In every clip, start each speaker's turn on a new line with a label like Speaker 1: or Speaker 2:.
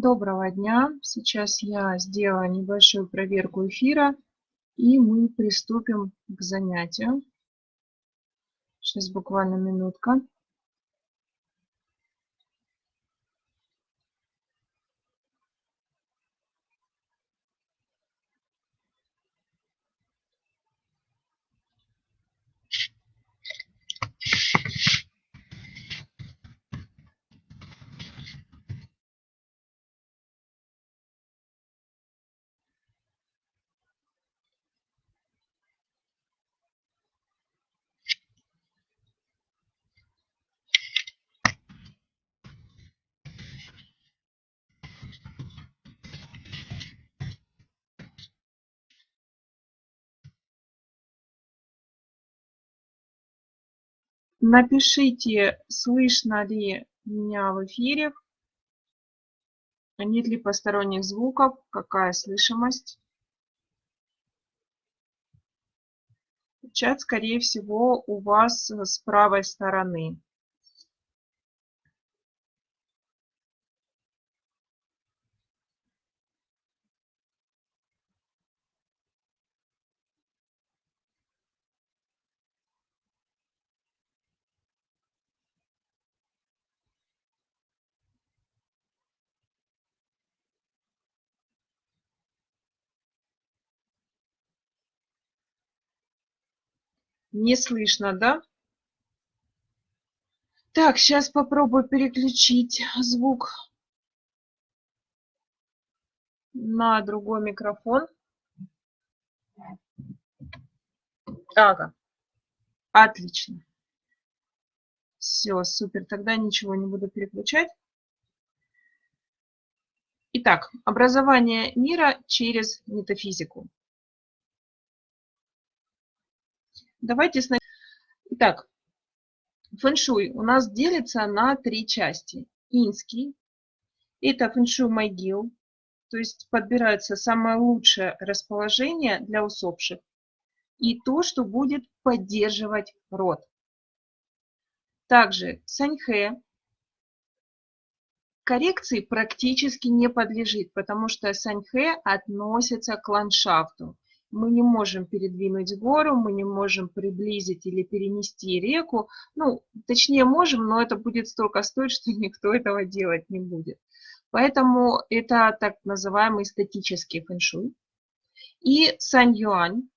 Speaker 1: Доброго дня! Сейчас я сделаю небольшую проверку эфира и мы приступим к занятию. Сейчас буквально минутка. Напишите, слышно ли меня в эфире, нет ли посторонних звуков, какая слышимость. Чат, скорее всего, у вас с правой стороны. Не слышно, да? Так, сейчас попробую переключить звук на другой микрофон. Ага, отлично. Все, супер, тогда ничего не буду переключать. Итак, образование мира через метафизику. Давайте сначала... Итак, фэншуй у нас делится на три части. Инский – это фэншуй могил, то есть подбирается самое лучшее расположение для усопших и то, что будет поддерживать род. Также саньхэ коррекции практически не подлежит, потому что саньхэ относится к ландшафту мы не можем передвинуть гору, мы не можем приблизить или перенести реку. Ну, точнее можем, но это будет столько стоить, что никто этого делать не будет. Поэтому это так называемый статический фэншуй. И сань-юань.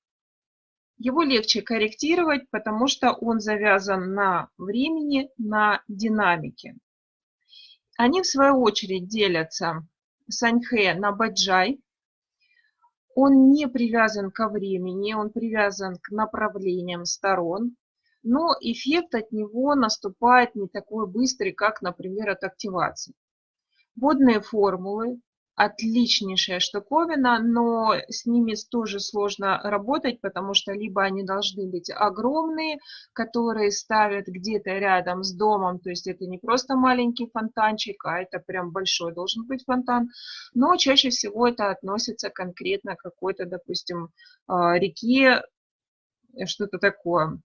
Speaker 1: Его легче корректировать, потому что он завязан на времени, на динамике. Они в свою очередь делятся саньхэ на баджай, он не привязан ко времени, он привязан к направлениям сторон, но эффект от него наступает не такой быстрый, как, например, от активации. Водные формулы отличнейшая штуковина, но с ними тоже сложно работать, потому что либо они должны быть огромные, которые ставят где-то рядом с домом, то есть это не просто маленький фонтанчик, а это прям большой должен быть фонтан, но чаще всего это относится конкретно к какой-то, допустим, а, реке, что-то такое.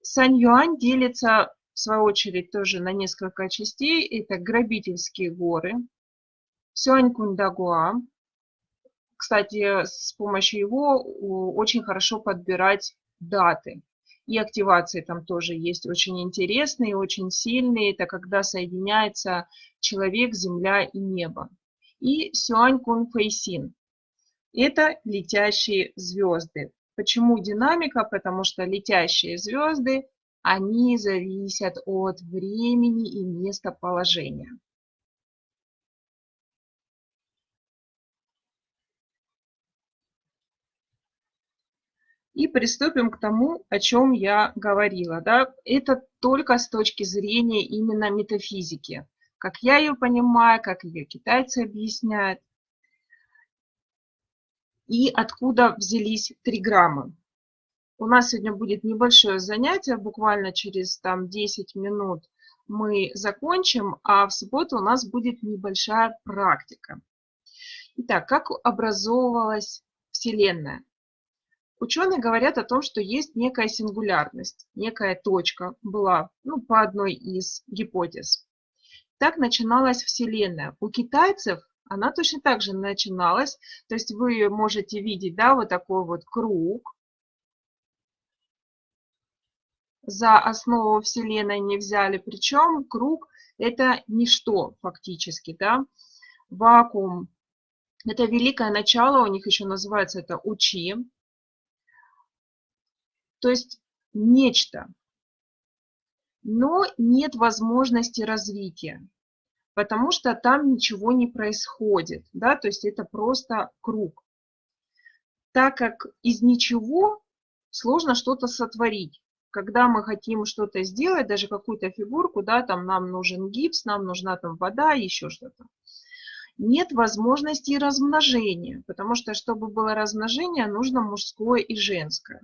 Speaker 1: Сан-Юань делится, в свою очередь, тоже на несколько частей. Это грабительские горы, Сюань-Кунь-Дагуа. Кстати, с помощью его очень хорошо подбирать даты. И активации там тоже есть очень интересные, очень сильные. Это когда соединяется человек, земля и небо. И Сюань Кун. Это летящие звезды. Почему динамика? Потому что летящие звезды, они зависят от времени и местоположения. И приступим к тому, о чем я говорила. Да? Это только с точки зрения именно метафизики. Как я ее понимаю, как ее китайцы объясняют. И откуда взялись три грамма. У нас сегодня будет небольшое занятие, буквально через там, 10 минут мы закончим, а в субботу у нас будет небольшая практика. Итак, как образовывалась Вселенная? Ученые говорят о том, что есть некая сингулярность, некая точка была ну, по одной из гипотез. Так начиналась Вселенная. У китайцев она точно так же начиналась. То есть вы можете видеть, да, вот такой вот круг. За основу Вселенной не взяли, причем круг это ничто фактически, да. Вакуум – это великое начало, у них еще называется это учи. То есть нечто, но нет возможности развития, потому что там ничего не происходит, да, то есть это просто круг. Так как из ничего сложно что-то сотворить. Когда мы хотим что-то сделать, даже какую-то фигурку, да, там нам нужен гипс, нам нужна там вода, еще что-то. Нет возможности размножения, потому что, чтобы было размножение, нужно мужское и женское.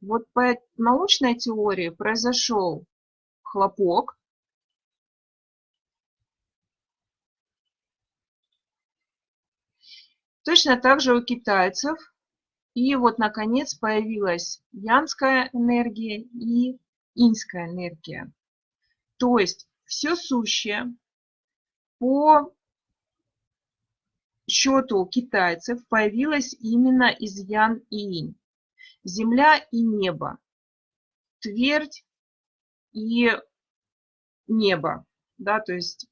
Speaker 1: Вот по научной теории произошел хлопок. Точно так же у китайцев. И вот, наконец, появилась янская энергия и инская энергия. То есть все сущее по счету китайцев появилось именно из ян и инь. Земля и небо, твердь и небо, да, то есть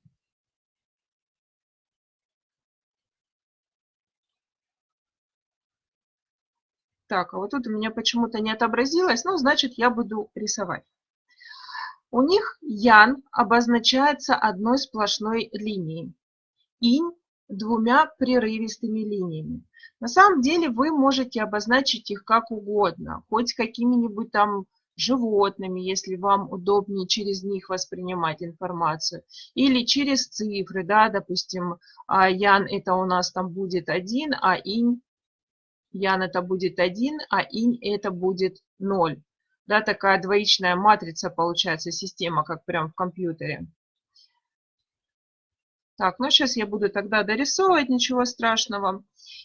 Speaker 1: Так, а вот тут у меня почему-то не отобразилось, ну, значит, я буду рисовать. У них ян обозначается одной сплошной линией, инь двумя прерывистыми линиями. На самом деле вы можете обозначить их как угодно, хоть какими-нибудь там животными, если вам удобнее через них воспринимать информацию, или через цифры, да, допустим, а, Ян это у нас там будет 1, а Инь, Ян это будет 1, а Инь это будет 0. Да, такая двоичная матрица получается, система, как прям в компьютере. Так, ну сейчас я буду тогда дорисовывать, ничего страшного.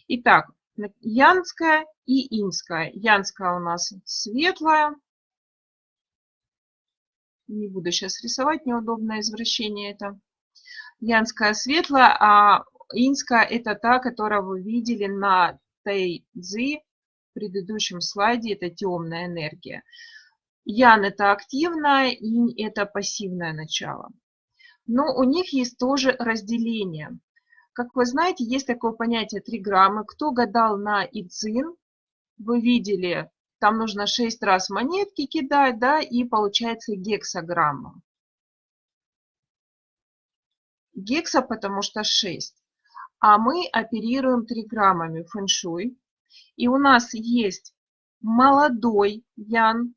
Speaker 1: Итак, янская и инская. Янская у нас светлая, не буду сейчас рисовать, неудобное извращение это. Янская светлая, а инская это та, которую вы видели на Тайцзи в предыдущем слайде, это темная энергия. Ян это активная, инь это пассивное начало. Но у них есть тоже разделение. Как вы знаете, есть такое понятие триграммы. Кто гадал на Ицин, вы видели там нужно 6 раз монетки кидать, да, и получается гексограмма. Гекса, потому что 6. А мы оперируем триграммами фэншуй. И у нас есть молодой ян,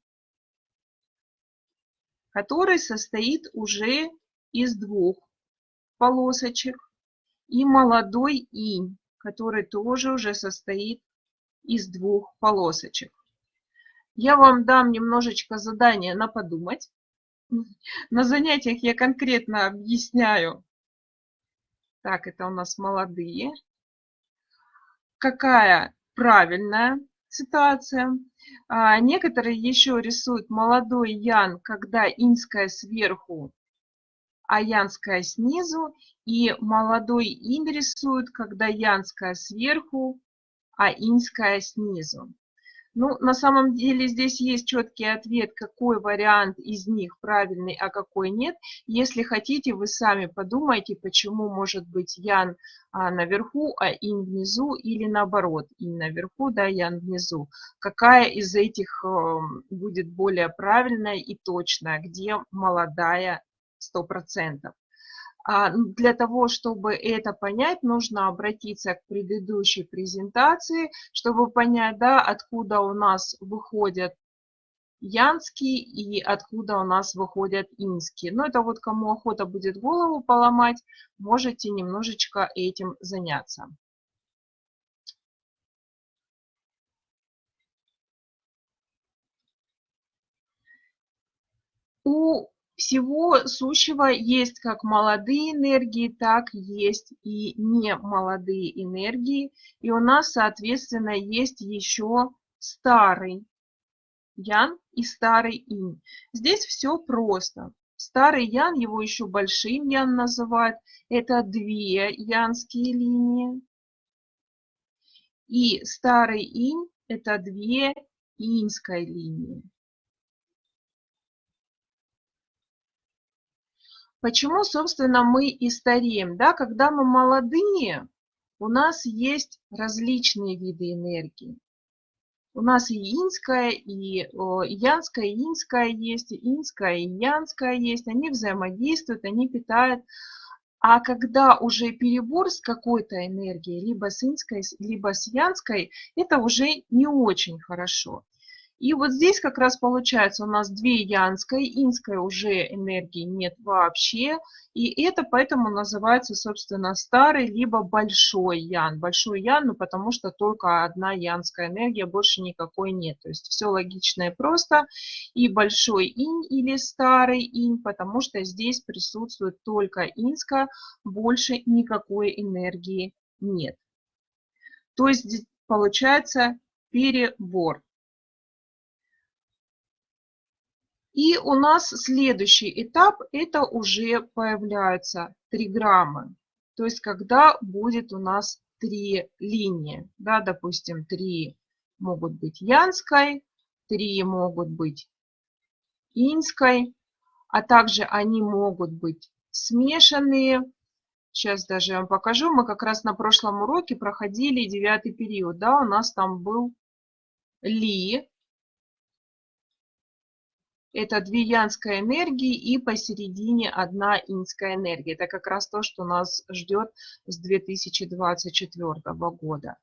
Speaker 1: который состоит уже из двух полосочек. И молодой инь, который тоже уже состоит из двух полосочек. Я вам дам немножечко задания на подумать. На занятиях я конкретно объясняю. Так, это у нас молодые. Какая правильная ситуация. А, некоторые еще рисуют молодой ян, когда инская сверху, а янская снизу. И молодой ин рисуют, когда янская сверху, а инская снизу. Ну, на самом деле здесь есть четкий ответ, какой вариант из них правильный, а какой нет. Если хотите, вы сами подумайте, почему может быть Ян а, наверху, а Инь внизу, или наоборот, Инь наверху, да, Ян внизу. Какая из этих э, будет более правильная и точная, где молодая 100%. А, для того, чтобы это понять, нужно обратиться к предыдущей презентации, чтобы понять, да, откуда у нас выходят янские и откуда у нас выходят инские. Но это вот кому охота будет голову поломать, можете немножечко этим заняться. У всего сущего есть как молодые энергии, так есть и не молодые энергии. И у нас, соответственно, есть еще старый ян и старый инь. Здесь все просто. Старый ян, его еще большим ян называют, это две янские линии. И старый инь – это две иньской линии. Почему, собственно, мы и стареем? Да? Когда мы молодые, у нас есть различные виды энергии. У нас и инская, и янская, и инская есть, и инская, и янская есть. Они взаимодействуют, они питают. А когда уже перебор с какой-то энергией, либо с инской, либо с янской, это уже не очень хорошо. И вот здесь как раз получается у нас две янской, инской уже энергии нет вообще. И это поэтому называется, собственно, старый либо большой ян. Большой ян, ну потому что только одна янская энергия, больше никакой нет. То есть все логично и просто. И большой инь или старый инь, потому что здесь присутствует только инская, больше никакой энергии нет. То есть получается перебор. И у нас следующий этап, это уже появляются триграммы. То есть когда будет у нас три линии. Да, допустим, три могут быть янской, три могут быть инской, а также они могут быть смешанные. Сейчас даже вам покажу. Мы как раз на прошлом уроке проходили девятый период. Да, у нас там был ли, это две янская энергии и посередине одна инская энергия. Это как раз то, что нас ждет с 2024 года.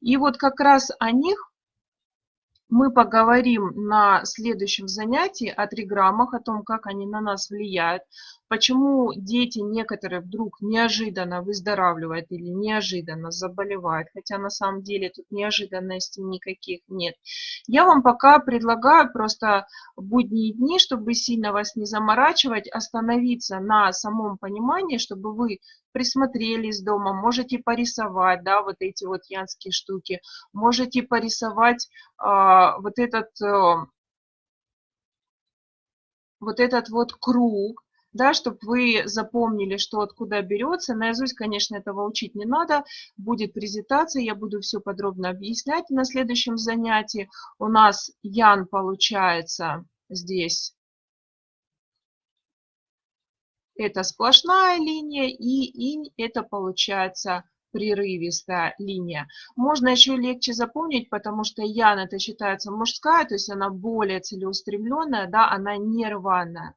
Speaker 1: И вот как раз о них мы поговорим на следующем занятии о триграммах, о том, как они на нас влияют, почему дети некоторые вдруг неожиданно выздоравливают или неожиданно заболевают, хотя на самом деле тут неожиданностей никаких нет. Я вам пока предлагаю просто будние дни, чтобы сильно вас не заморачивать, остановиться на самом понимании, чтобы вы присмотрелись дома, можете порисовать, да, вот эти вот янские штуки, можете порисовать а, вот этот, а, вот этот вот круг, да, чтобы вы запомнили, что откуда берется. Наизусть, конечно, этого учить не надо. Будет презентация, я буду все подробно объяснять на следующем занятии. У нас Ян получается здесь это сплошная линия, и инь это получается прерывистая линия. Можно еще легче запомнить, потому что ян это считается мужская, то есть она более целеустремленная, да, она не рваная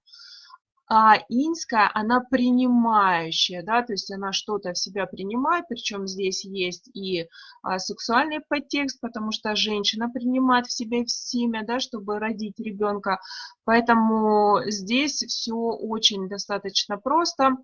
Speaker 1: а инская, она принимающая, да, то есть она что-то в себя принимает, причем здесь есть и а, сексуальный подтекст, потому что женщина принимает в себя семя, да, чтобы родить ребенка, поэтому здесь все очень достаточно просто.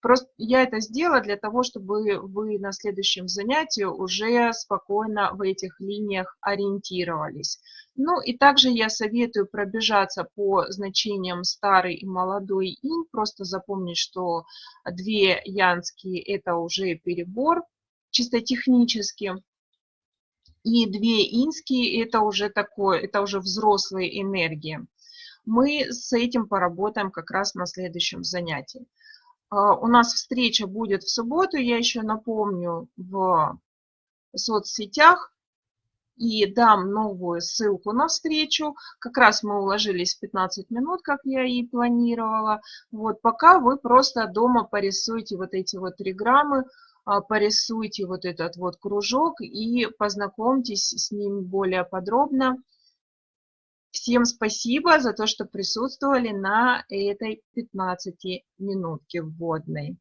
Speaker 1: Просто я это сделала для того, чтобы вы на следующем занятии уже спокойно в этих линиях ориентировались. Ну и также я советую пробежаться по значениям старый и молодой инь, просто запомнить, что две янские это уже перебор, чисто технически. И две инские это уже такое, это уже взрослые энергии. Мы с этим поработаем как раз на следующем занятии. А, у нас встреча будет в субботу, я еще напомню, в соцсетях и дам новую ссылку на встречу. Как раз мы уложились в 15 минут, как я и планировала. Вот пока вы просто дома порисуйте вот эти вот триграммы, а, порисуйте вот этот вот кружок и познакомьтесь с ним более подробно. Всем спасибо за то, что присутствовали на этой 15 минутке вводной.